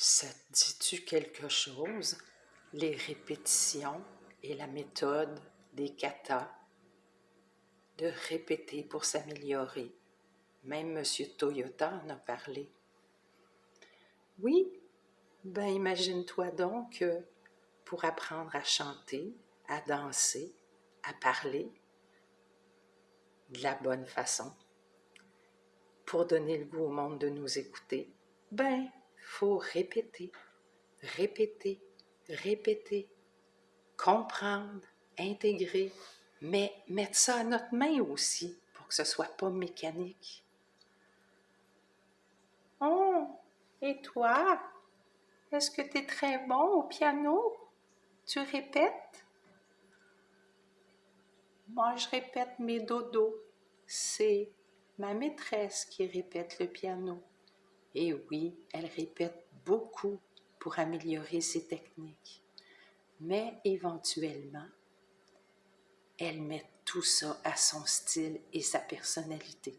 Ça te dit-tu quelque chose, les répétitions et la méthode des katas? De répéter pour s'améliorer. Même M. Toyota en a parlé. Oui, ben imagine-toi donc que pour apprendre à chanter, à danser, à parler de la bonne façon, pour donner le goût au monde de nous écouter, ben, faut répéter, répéter, répéter, comprendre, intégrer, mais mettre ça à notre main aussi pour que ce soit pas mécanique. Oh, et toi, est-ce que tu es très bon au piano? Tu répètes? Moi, je répète mes dodos. C'est ma maîtresse qui répète le piano. Et oui, elle répète beaucoup pour améliorer ses techniques. Mais éventuellement, elle met tout ça à son style et sa personnalité.